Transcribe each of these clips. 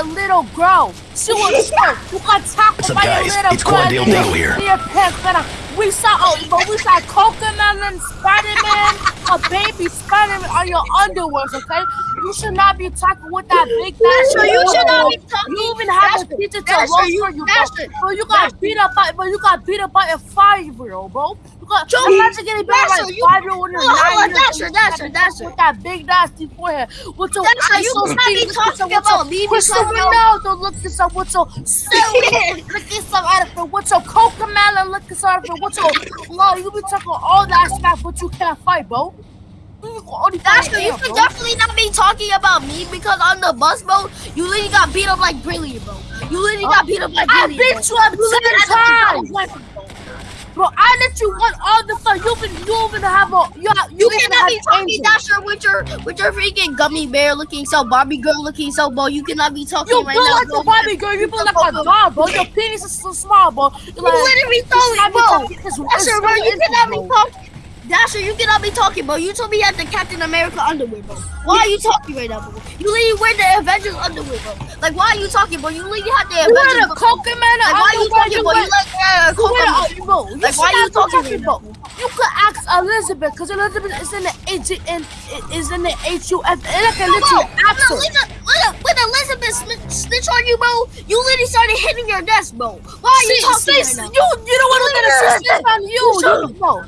a little girl. She was. You got tackled What's up, a guys? little It's girl. Quandale Dingle here. We saw, oh, but we saw Cocomelon, Spider-Man, a baby Spider-Man on your underwears, okay? You should not be talking with that big Dasher, you should not be talking. You even have a Dasher, teacher to roast for you, bro. Bro, you got beat up by, bro, you got beat up by a five-year-old, bro. Got, Joe, imagine getting up by a five-year-old when you're Hold on, nine years Dasher. Dasher, Dasher. With that big nasty forehead. With your Dasher, eyes you so big. talking about me Crystal because you're- Ronaldo look this up with your silly looking some outfit. With your Cocomelon looking some outfit. With your, no, you be talking all that stuff, but you can't fight, bro. Dasher, you should definitely not be talking about me because on the bus, bro, you literally got beat up like Brilliant, bro. You literally oh, got beat up like I beat you up ten times. Bro, I let you want all the fun. You've been you even have a you, you, You cannot have be talking. Dasher with your with your freaking gummy bear looking so Barbie girl looking so bro. You cannot be talking right now. You right feel now, like bro. a Barbie girl. You feel like a doll, bro. Your penis is so small, bro. You're You like, literally should not be bro. talking- it's- it's Dasher, bro, you cannot be talking. Dasher, you cannot be talking, bro. You told me you had the Captain America underwear, bro. Why are you talking right now, bro? You literally wear the Avengers underwear, bro. Like, why are you talking, bro? You literally had the You Avengers. a Cocomelon Like, why are you talking, bro? You like uh, you wear Coco. a- bro, you Like, why not you talking right bro? You could ask Elizabeth, because Elizabeth is in the H in is in the HUF. And I can literally when, ask her. When, Elizabeth snitch on you, bro, you literally started hitting your desk, bro. Why are you talking right now? you you don't want to get a Shut on you. You bro.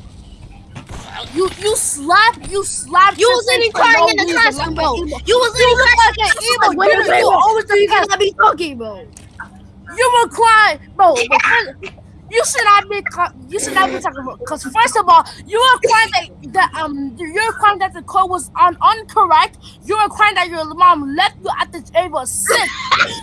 You you slap you slap. You was literally crying in the classroom, bro. You was You literally crying like in the emo. classroom. Like, You, always you cannot be talking, bro. You were crying, bro. You should not be. You should not be talking about. Because first of all, you were crying that, that um you were crying that the code was un, incorrect. You were crying that your mom left you at the table sick.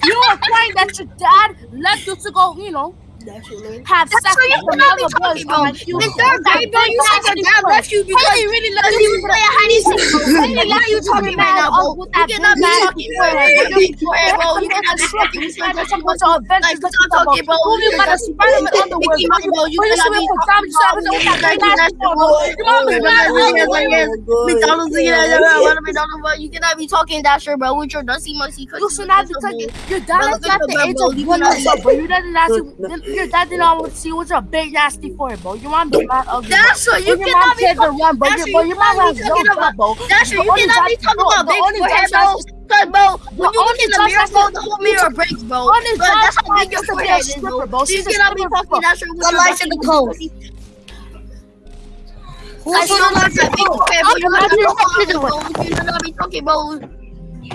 you were crying that your dad left you to go. You know. Have That's sex what you with cannot be another boy. talking about. Like you, In third grade, bro, you said your dad left you because Hey, really because love you was playing hide and seek. bro. Why are you talking right now, bro? You cannot be talking, bro. You bro. You cannot be talking. You cannot be talking. Like, stop talking, bro. You got a Spider-Man underwear. Mickey Mouse, bro. You Bro, you cannot should be have put talking. Tommy Savage on that big ass bro. Your mom is not underwear. McDonald's, you cannot be talking Dasher, bro, with your dusty musty cookies. You should not be talking. Your dad Bro, left look you at at the the age bro, of you one cannot years old, bro. Your dad did not see. Your dad did not want to see with your big nasty forehead, bro. Your mom be mad ugly. bro. Dasher, you When your mom cannot be kids are run, bro. Dasher, Your, bro, you cannot be talking job, bro. Dasher, The you cannot be talking about the big only forehead, job bro. Cause, bro, when you only look in the mirror, that's- bro, the whole mirror breaks, bro. Only Bro, job that's how big your be a forehead is, stripper, bro. bro. You cannot be talking bro. Dasher with The your lights in the code. I still like that big forehead, bro. You cannot be talking, bro. You should not be talking, bro.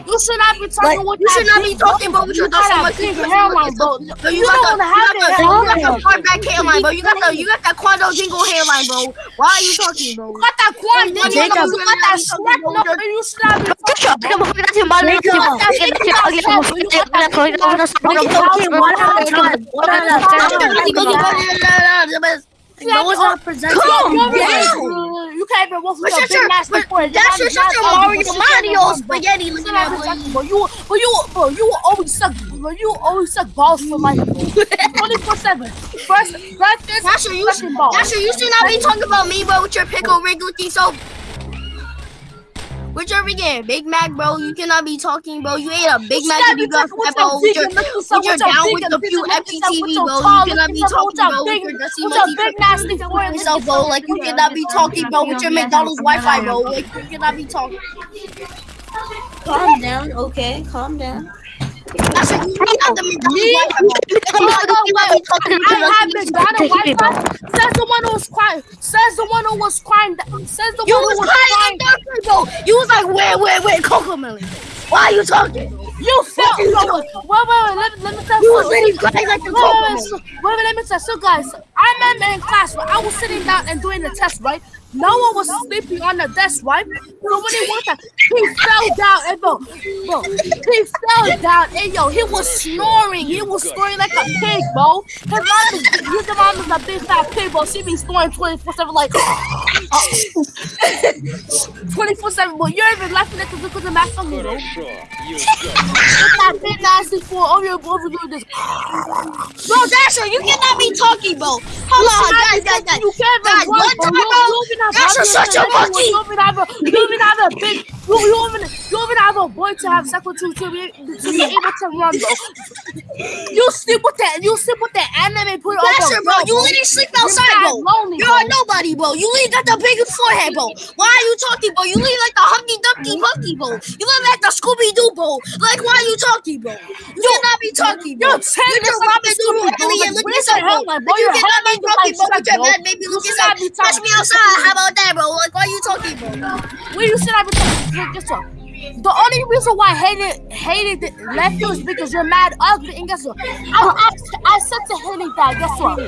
You should not be talking Like, with you should not be talking, bro, with your You got dusty a musty big cookies. hairline, bro. Bro, You you got don't the, have you that got the, you got hairline. the far back hairline, bro. You got the, you got that Quandale Dingle hairline, bro. Why are you talking, bro? You got that quad, Nigga, nigga. You Jacob. got that sweat, no, you should not be talking, bro. Jacob. You got that shit, you got that shit, you got that shit, you got that shit. Okay, okay, one at a time. One at a time. No one's presenting. Come down. You can't even walk with your big nasty but forehead. that's your, Your shut your Mario ugly, but she Mario spaghetti looking at boy. bro. You, you, bro, you always suck, bro. You always suck balls for life, bro. 24/7. First, breakfast, Dasher, you should, second ball. Dasher, you should not be talking about me, bro, with your Pickle Rick looking so. With your freaking Big Mac, bro, you cannot be talking, bro. You ate a Big Mac should you got be fat, bro. with With your your, with your with your down with the few with FPTV, bro. You cannot be talking, bro, with your dusty, musty big nasty forehead. yourself, bro. Like you cannot be talking, bro, with your McDonald's Wi-Fi, bro. Like you cannot be talking. Calm down, okay? Calm down. Wait. Says the one who was crying. Says the one who was crying. Says the You one who was was crying crying. in third. You was like, where, where, where, Cocomelon? Why are you talking? You. Wait, wait, wait. wait, Let, let me tell You you. was literally crying like the Wait, wait, wait, wait, let me tell you. So, guys, I remember in class, right, I was sitting down and doing the test, right? No one was sleeping on the desk, right? So when he he fell down, and bro, bro, he fell down, and yo, he was snoring. He was snoring like a pig, bro. His mom is, his mom is a big fat pig, bro. She be snoring 24 7, like, uh, 24 7, but you're even laughing at the because of my funny, bro. That big 64 over your this. Bro, Dasher, you cannot be talking, bro. Hold on, guys, guys, guys. You can't Guys, one time, You- bro. you even have That's have such your- monkey. You have a you even have a big you, even you even have a boy to have sex with you to be to be able to run, bro. You sleep with that. You sleep with that anime put over. Dasher, bro, you literally sleep outside, bro. lonely, You're bro. a nobody, bro. You leave got the biggest forehead, bro. Why are you talking, bro? You leave like the Humpty Dumpty Monkey, bro. You look like the Scooby Doo, bro. Like, why are you talking, bro? You cannot be talking, bro. You're ten You're just Robin Doodle bro. alien. Like, Look at yourself, bro. like, bro, You cannot be talking, bro. With your bro. bad baby. Look yourself. Touch me outside. How about that, bro? Like, why are you talking, bro? Where you should have been talking. Guess what? The only reason why I hated hated left you is because you're mad ugly. And guess what? I, I, I said to Haley that guess what?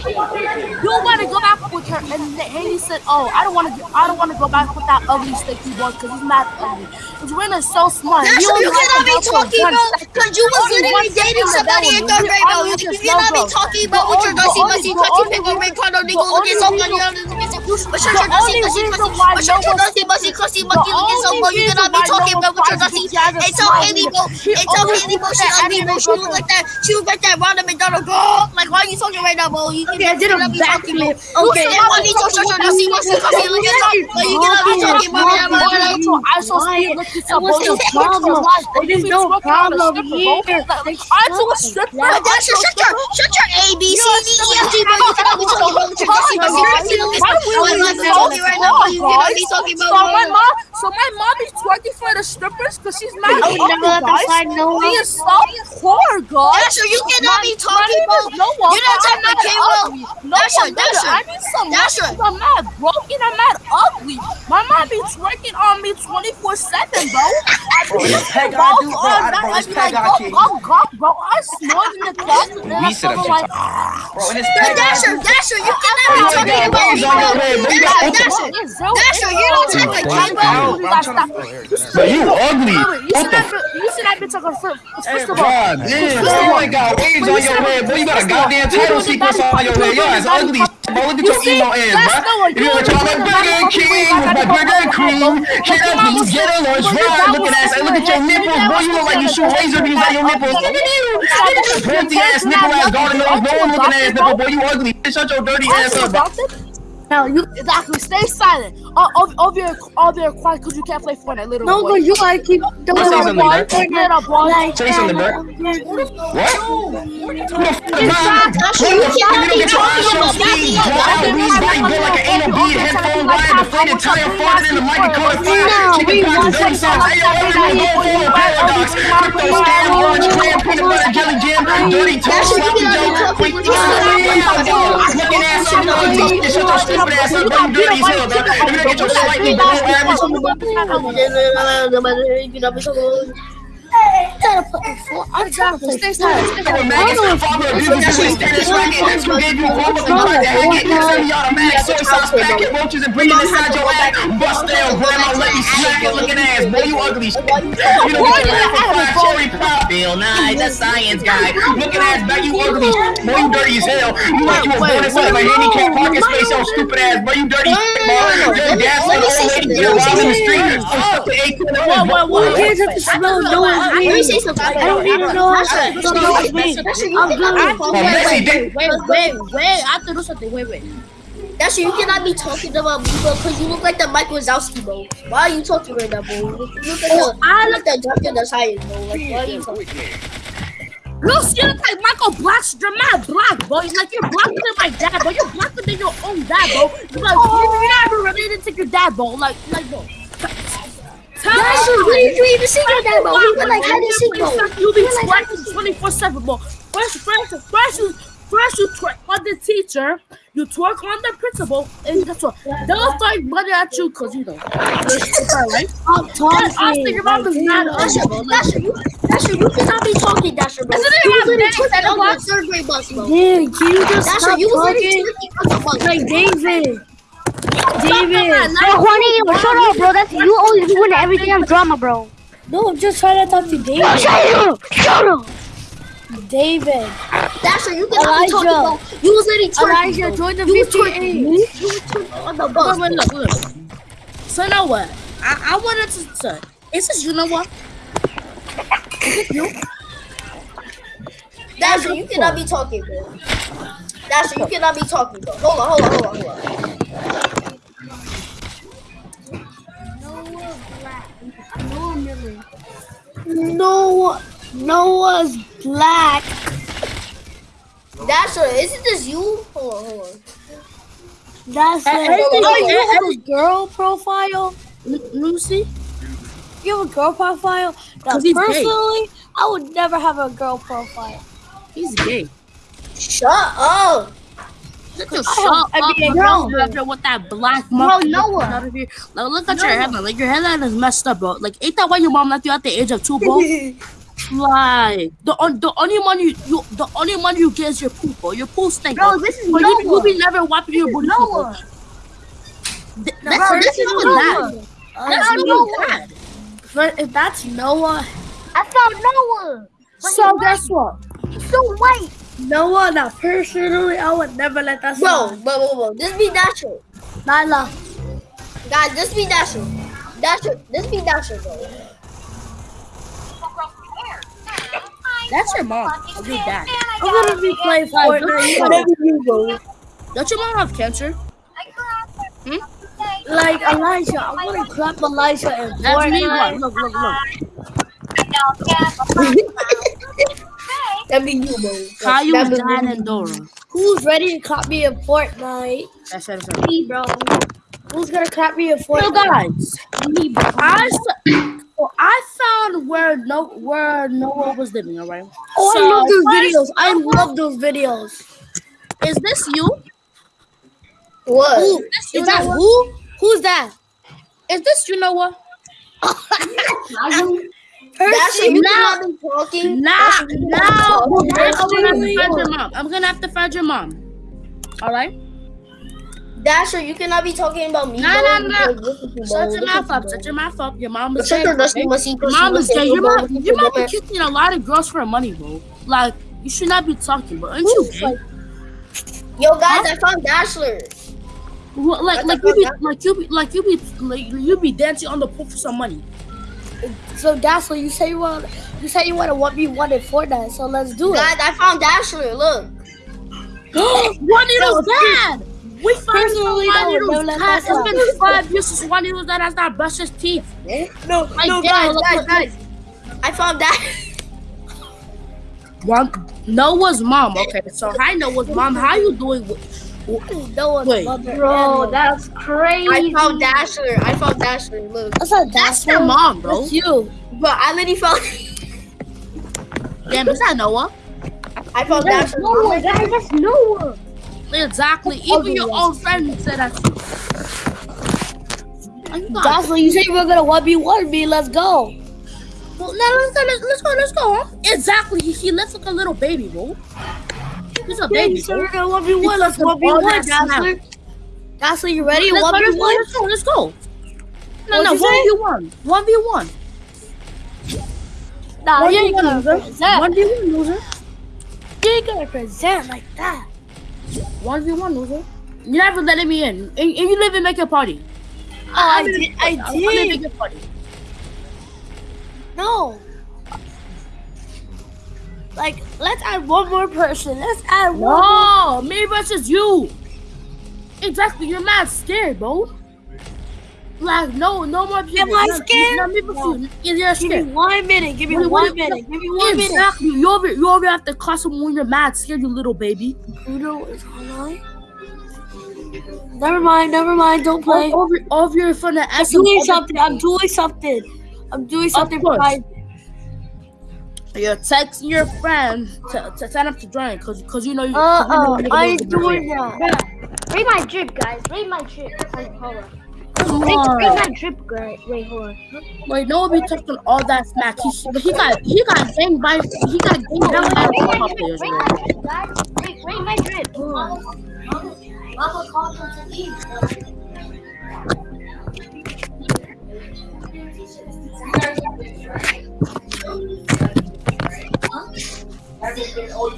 You want to go back with her, and Haley said, "Oh, I don't want to. I don't want to go back with that ugly sticky boy because he's mad ugly." Because Ren is so smart. Dasher, you have cannot be talking, bro. Because you was literally dating somebody in third You grade, bro. You, you cannot be talking about with your only- dusty, musty, the finger, only- Ricardo, the nigga, look at only somebody reason- on this bitch. But The shut your dusty, musty, why but shut no your one- dusty, musty, The monkey, look at some, only bro. You cannot be talking, one bro, with your finds dusty. you as a Hey, tell smart Haley, leader. bro. She Hey, tell always Haley, bro. looks She at ugly, bro. anime She look girlfriend. like that. She look like that Ronald McDonald, girl. Like, why are you talking right now, bro? You Okay, I did a cannot be talking, bro. backflip. Okay, You cannot be talking, shut your dusty, musty, crusty, look at some, bro. You cannot be talking, bro. I saw Steve look at That was the problem. There's no problem here. I saw a stripper. But shut your, shut your A, B, C, D, E, F, G. You cannot be talking about with your dusty, musty, crusty, look at some. Like, like, you're talking right now, bro. You cannot be talking So about, my mom, so my mom is twerking for the strippers because she's mad. I would never let that guys. slide, no She way. is so poor, guys. Dasher, you cannot be talking, bro. bro. No one. You know time that came up. No Dasher, one. Dasher. I need some. Dasher. I'm mad broken. I'm mad ugly. My mom be twerking on me 24 seven, bro. I Bro, be this peg I do, bro. on I- that. bro, this peg I keep- go, go, bro. I snort in the closet. and We I'm sit like, Bro, and this peg I Dasher. Dasher, you cannot be talking about me, waves on your bro. You Dasher, Dasher. it's zero. Dasher, you don't take a Wait, kid, wait, bro. wait, Bro, you I'm gotta trying stop. But you ugly. You What should the you should not be talking first. First of all, God damn, bro, you ain't got waves on your head, boy. You got a goddamn title sequence on your head. Your ass ugly, bro. Look at your emo ass, bro. You to talk Burger King with my Burger Cream? Can I please get a lunch fry? Look at that. Look at your nipples, boy. You look like you shoot laser beams at your nipples. Look at you. Pointy ass nipple ass garden nose, no one looking ass nipple, boy. You ugly. Shut your dirty ass up, bro. No, you exactly stay silent. All, all, all of your all your quiet because you can't play Fortnite, little No, boy. but you gotta keep Say doing something, boy. Bert. Little boy. Say something, Bert. What? Who the fuck am I? Dasher, What you the fuck? cannot You be don't get your eyes talking so about speed, nothing draw out, else. weed, body, built like an anal bead, headphone wire, deflated tire, farted in the mic and caught fire, chicken pox, dirty sauce, hey yo, everyone go for a paradox, crypto scam, orange clam, peanut butter jelly jam, dirty toast, sloppy joe, quick, looking ass up, ugly, shut your stupid ass up, bro, you dirty as hell, bro, if you don't get I'm trying to man. It's father of the the science of the street. Eight. What, the smell no one's Let me me? say something. I don't even know how to know it's me. I'm good. be Oh, Messi, Wait, wait, wait. I have to do something. Wait, wait. Dasher, you cannot be talking about me, bro, because you look like the Mike Wazowski, bro. Why are you talking right now, bro? You look, you look like the, oh, I look like the Science, bro. Like, why are you talking? Look, you look like Michael Black. You're black, bro. It's like you're blacker than my dad, bro. You're blacker than your own dad, bro. You're like, oh. you're not even related to your dad, bro. Like, like, bro. Tell Dasher, me- where did you even see your dad, bro? He went like, he see. You be twerking 24 7, bro. First, first, first, you, first you twerk on the teacher, you twerk on the principal, and guess what? They'll start money at you because, you know, right? I'm I talking. think your mom is mad at Dasher, bro. Dasher, you, Dasher, you cannot be talking, Dasher, bro. Isn't it You about literally minutes on the third grade bus, bro. Dude, can you just Dasher, stop you talking? twerking on the bus. Like David. David. Bro, Juanito, shut up, bro. That's you always doing everything on drama, bro. No, I'm just trying to talk to David. Shut up! Shut up! David. Dasher, you cannot be talking, Elijah. bro. You was literally twerking, Elijah, bro. join the You was VTA. twerking. You was on the bus. Wait, wait, look, look. So now what? I, I wanted to say, is this you know what? Is it you? Dasher, you cannot be talking, bro. Dasher, you cannot be talking, bro. Hold on, hold on, hold on, hold on. Noah, Noah's black. Dasher, isn't this you? Hold on, hold on. That's Hey, it. hey, Oh, hey, you hey, have a girl profile? Lucy? You have a girl profile? Now, 'Cause he's gay. personally, I would never have a girl profile. He's gay. Shut up. Look at I shut have up, NBA bro. After with that black mark Noah. out of here. Like, look at your headline. Like your headline is messed up, bro. Like, ain't that why your mom left you at the age of two, bro? like the on, the only money you, you the only money you get is your poop, bro. Your poop stink. Bro, this is But you, you Noah. be never wiping your booty. Noah. Th- Bro, That's this is not Noah. bad. That's That's not Noah. bad. But if that's Noah, I found Noah. But So guess what? He's so white. Noah, uh, now personally, I would never let that Bro, slide. bro, bro, bro. This be Dasher. Nyla, Guys, this be Dasher. Dasher, this be Dasher, bro. That's your mom. Or your dad. I'm gonna be playing Fortnite. Whatever you go. Don't your mom have cancer? Hmm? Hmm? Like Elijah, I'm gonna clap Elijah in That's me. Fortnite. Look, look, look, look. That be you, bro. Caillou, Dan, you. and Dora. Who's ready to clap me in Fortnite? That's it. Me, bro. Who's gonna clap me in So Fortnite? guys, I s- so I found where no where Noah was living. All right. Oh, So, I love those videos. I love those videos. Is this you? What? Who? You Is that who? Who's that? Is this you Noah? Dasher, you Now- cannot be talking. Now, Dasher, now, I'm gonna have to find your mom. I'm gonna have to find your mom. All right. Dasher, you cannot be talking about me. No, no, no. Shut your mouth up. Shut your mouth up. Your mom is gay. your dusty okay? musty Your pussy mom is gay. Your mom, your mom be kissing a lot of girls for money, bro. Like you should not be talking, bro. Aren't you gay? Yo, guys, I found Dasher. Well, Like, like the you be, like you be, like you be, like you be dancing on the pool for some money. So Dazzler, you say you want, you say you want to one v one in Fortnite. So let's do it. Guys, I found Dasher. Look. one Juanito's dad. We found Personally, I would Juanito's never let dad. that It's been five years since one Juanito's dad has not brushed his teeth. Eh? No, Like, no, yeah, guys, guys, guys. I found that. One, Noah's mom. Okay, so hi Noah's mom. How you doing? with- Noah's Wait. mother. Bro, and- that's crazy. I found Dasher. I found Dasher. Look. That's not That's Dazzler. your mom, bro. That's you. But I literally found. Damn, is that Noah? I found That's Dasher. Noah, oh guys. That's Noah. Exactly. Even your own friend said that. Oh, you got- Dazzler, you were gonna one v one me. Let's go. Well, now let's go. Let's, let's go. Let's go. Huh? Exactly. He, he looks like a little baby, bro. He's a Yeah, baby, said we're gonna one v one. Let's Because of one v all one, that Dazzler. Dazzler, you ready? Let's go, One v let's go, one. let's go. No, no, you say? one v one, one v one, Nah, one you v ain't one, gonna loser. present. One v one, loser. You ain't gonna present like that. One v one, loser. You never letting me in, and, and you live in make a party. Oh, I did. I I'm gonna did. make a party. No. Like, let's add one more person. Let's add one. more. No, me versus you. Exactly. You're mad scared, bro. Like no, no more people. Am I No, scared? No, me versus you. You're Give me scared. one minute. Give me one what- minute. Give me one minute. Exactly. You over, you over at the costume when you're mad scared, you little baby. Uno is online. Never mind. Never mind. Don't play. Over, over in front of I'm SM. doing something. I'm doing something. I'm doing something. private. You're texting your friend to, to sign up to join because because you know you. Uh 'cause you know oh. you're I doing that. Read my drip, guys. Read my drip. Wait, hold on. Come Read, read my drip, guys. Wait, hold on. Like no one be talking all that smack. He he got he got gang by he got down by my football drip. players. Read my drip, guys. Read, read my drip. Hold on. Oh,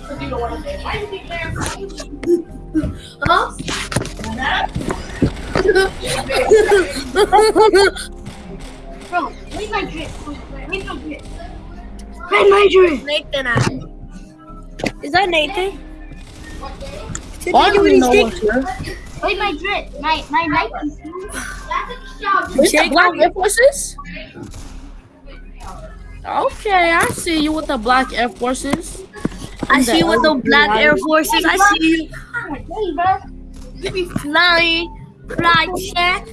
Bro, read my drip. Read my drip. Read my drip. Nathan, I. Is that Nathan? I don't even know what's here. Wait, my drip. My my Nike. With the black Air Forces? Okay, I see you with the black Air Forces. I see you with the black Air Forces. I see you. You be flying, fly check.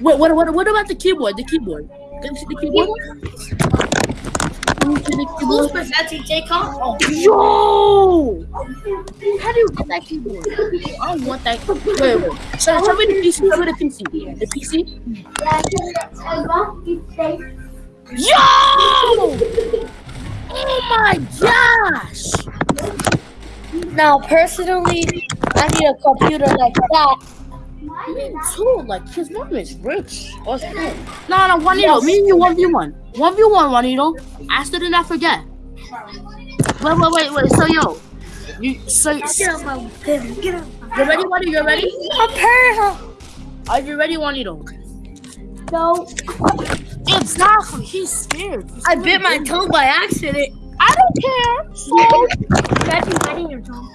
What, what, what, what about the keyboard? The keyboard. Can you see the keyboard? Can you see the Who's keyboard? presenting J-Con? Oh, Yo! How do you get that keyboard? I don't want that. Wait, wait. Show, show me the PC. Show me the PC. The PC. Yo! Oh my gosh! Now, personally, I need a computer like that. Me too. Like his mom is rich. Or something. No, no, Juanito. Me and you one v one. One v one, Juanito. I still did not forget. Wait, wait, wait, wait. So yo, you so Get up, my baby. Get up. you ready, Juanito? You ready? I'm. Are you ready, Juanito? No. Exactly. He's scared. He's I bit my tongue by accident. I don't care. So Ready, ready your tongue.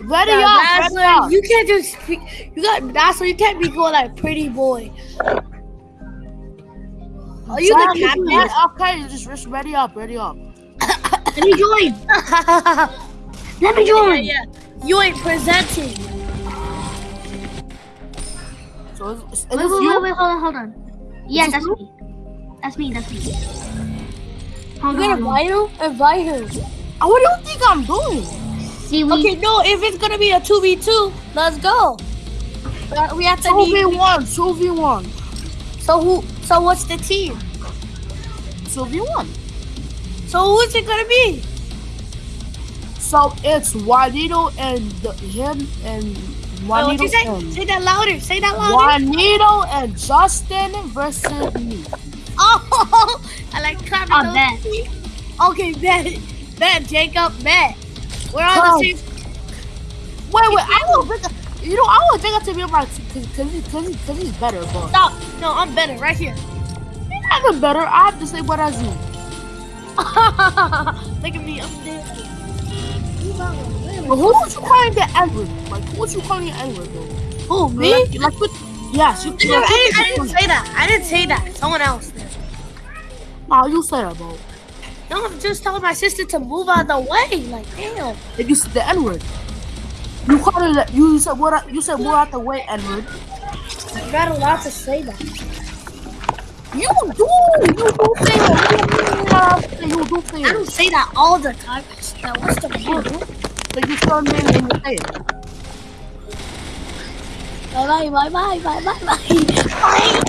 ready Yeah, up, that's ready up. you can't just speak. You got that's why you can't be going like pretty boy. Are you the Exactly. captain? Yeah, Okay, just just ready up, ready up. Let me join. Let me yeah, join. yeah. You ain't presenting. So is, is, Wait, wait, you? wait, wait, hold on, hold on. Yeah, that's me. That's me, that's me. Hold on. gonna invite him? Invite him. Uh, What do you think I'm doing? See, we, Okay, no. If it's gonna be a two v two, let's go. Uh, We have to Two v need. one, two v one, So who? So what's the team? two v one. So who's it gonna be? So it's Juanito and the, him and Wait, Juanito you say? Say that louder. Say that louder. Juanito and Justin versus me. Oh, I like clapping. I those. Okay, bet, bet, Jacob, bet. We're on Come. the same. Wait, wait, I will pick. You know, I want Jacob to be my team because he's, cause he's, cause he's better, but Stop. No, I'm better right here. he's not even better. I have to say what I do. Look at me. I'm there. But who would you calling the Edward? Like, who would you calling the Edward though? Who me? Like, like? Yes, you. I didn't, I, didn't, I didn't say that. I didn't say that. Someone else did. Nah, you say that, bro. No, I'm just telling my sister to move out of the way. Like, damn. If you said the N word, you called it. You said what? You said more out the way, N word. You're not allowed to say that. You do. You do say it. You do say I don't say that all the time. Now, what's the problem? So you tell me and you say it. Bye bye bye bye bye bye bye.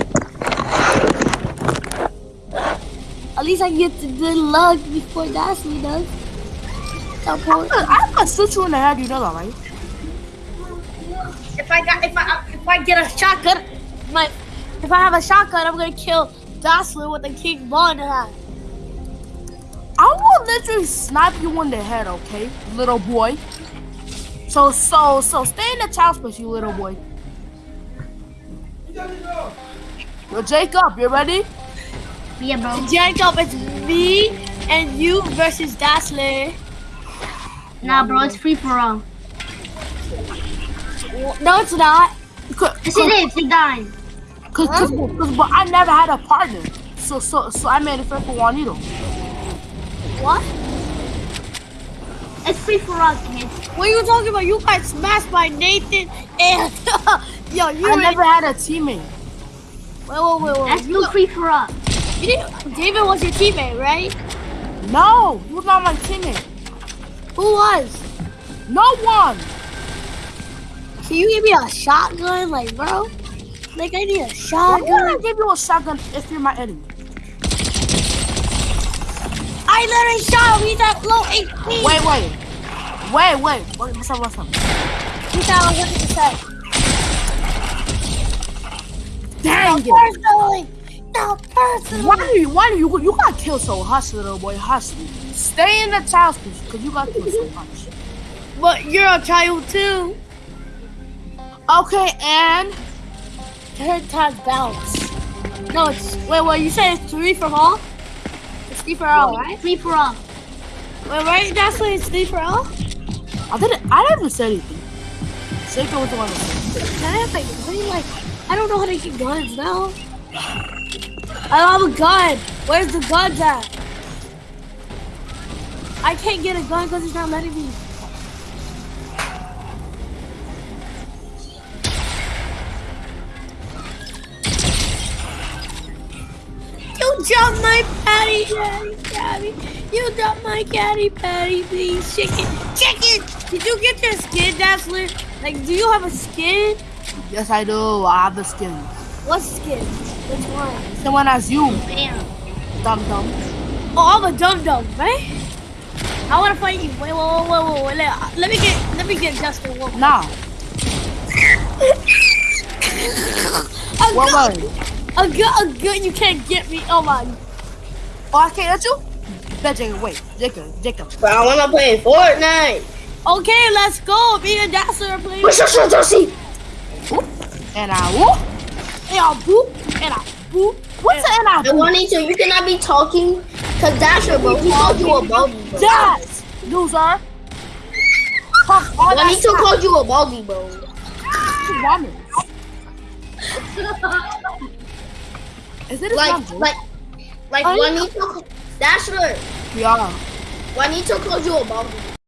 At least I get the good luck before Dashley does. So, Paul, I'm gonna shoot you in the head. You know that, right? If I got if I if I get a shotgun, my if I have a shotgun, I'm gonna kill Jocelyn with a King Bond hat. I will literally snipe you in the head, okay, little boy. So, so, so, stay in the child space, you little boy. Yo, Jacob, you ready? yeah, bro. Jacob, it's me and you versus Dazzler. Nah, bro, it's free for all. No, it's not. Cause, Yes, it is. Big dying. cause, cause, cause, but I never had a partner, so, so, so I made it fair for Juanito. What? It's free for all, kid. What are you talking about? You got smashed by Nathan and yo, you I never had a teammate. wait, wait, wait, wait. That's You, free for all. you didn't, David was your teammate, right? No, he was not my teammate. Who was? No one. Can you give me a shotgun, like, bro? Like, I need a Why would I give you a shotgun if you're my enemy? I literally shot him. He's at low HP. Wait, wait, wait, wait. What- What's up? What's up? He's at 100%. Dang it! Personally. No, personally. Why do you? Why do you? You got killed so hush, little boy. Hush. Stay in the child space because you got killed so much. But you're a child, too. Okay, and Third time's balance. No, it's, wait, wait, you said it's three from all? It's three for all, right? Free for all. Wait, right? That's why it's sleeper off? I didn't. I didn't even say anything. Shaker was the one that said. Can I have like, really, like, I don't know how to get guns now. I don't have a gun. Where's the guns at? I can't get a gun because it's not letting me. Dropped my patty, patty, patty. You dropped my caddy, patty, please. Chicken, chicken. Did you get your skin, Dazzler? Like, do you have a skin? Yes, I do. I have the skin. What skin? Which one? The one as you, Bam. dum dum. Oh, I'm a dum dum, right? I want to fight you. Wait, wait, wait, wait, wait. Let, uh, let me get, let me get Justin. Nah. A oh, What was? A gun, a gun. You can't get me. Oh my. Oh, I can't let you. Bet Jacob. Wait, Jacob. Jacob. But I wanna play Fortnite. Okay, let's go. Me and Dazzler are playing. What's your Josie? And I whoop. And I boop. And I boop. What's the and I I whoop? want to. You cannot be talking. Cause Dasher, bro, he called you a baldy. bro. Yes, loser. Fuck all that Juanito crap. called you a baldy, bro. Ramen. Is it Like, like, like Oh, Juanito. Dasher, Yeah. Juanito called you a baldy.